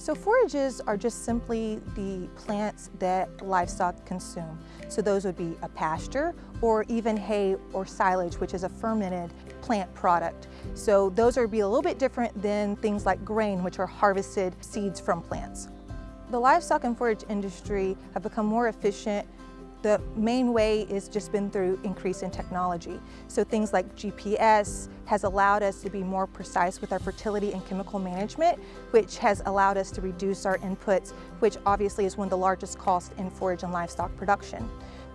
So forages are just simply the plants that livestock consume. So those would be a pasture or even hay or silage, which is a fermented plant product. So those would be a little bit different than things like grain, which are harvested seeds from plants. The livestock and forage industry have become more efficient the main way is just been through increase in technology. So things like GPS has allowed us to be more precise with our fertility and chemical management, which has allowed us to reduce our inputs, which obviously is one of the largest costs in forage and livestock production.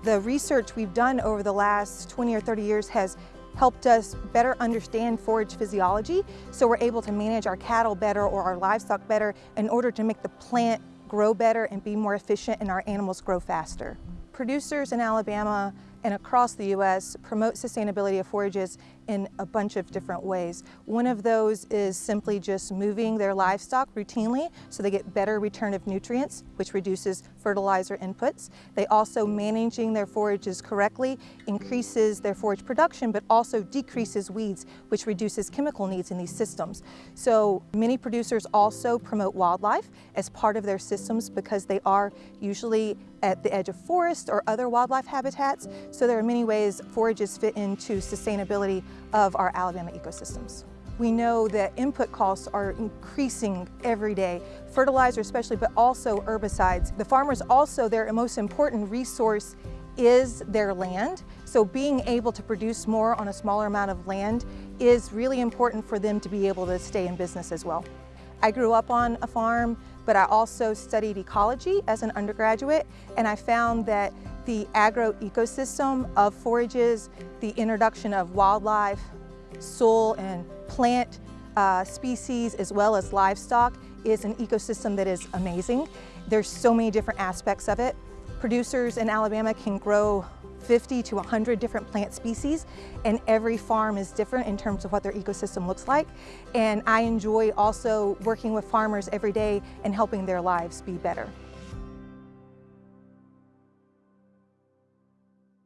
The research we've done over the last 20 or 30 years has helped us better understand forage physiology, so we're able to manage our cattle better or our livestock better in order to make the plant grow better and be more efficient and our animals grow faster. Producers in Alabama and across the U.S. promote sustainability of forages in a bunch of different ways. One of those is simply just moving their livestock routinely so they get better return of nutrients, which reduces fertilizer inputs. They also managing their forages correctly increases their forage production, but also decreases weeds, which reduces chemical needs in these systems. So many producers also promote wildlife as part of their systems because they are usually at the edge of forests or other wildlife habitats. So there are many ways forages fit into sustainability of our Alabama ecosystems. We know that input costs are increasing every day, fertilizer especially, but also herbicides. The farmers also, their most important resource is their land. So being able to produce more on a smaller amount of land is really important for them to be able to stay in business as well. I grew up on a farm, but I also studied ecology as an undergraduate, and I found that the agro-ecosystem of forages, the introduction of wildlife, soil and plant uh, species, as well as livestock, is an ecosystem that is amazing. There's so many different aspects of it. Producers in Alabama can grow 50 to 100 different plant species and every farm is different in terms of what their ecosystem looks like. And I enjoy also working with farmers every day and helping their lives be better.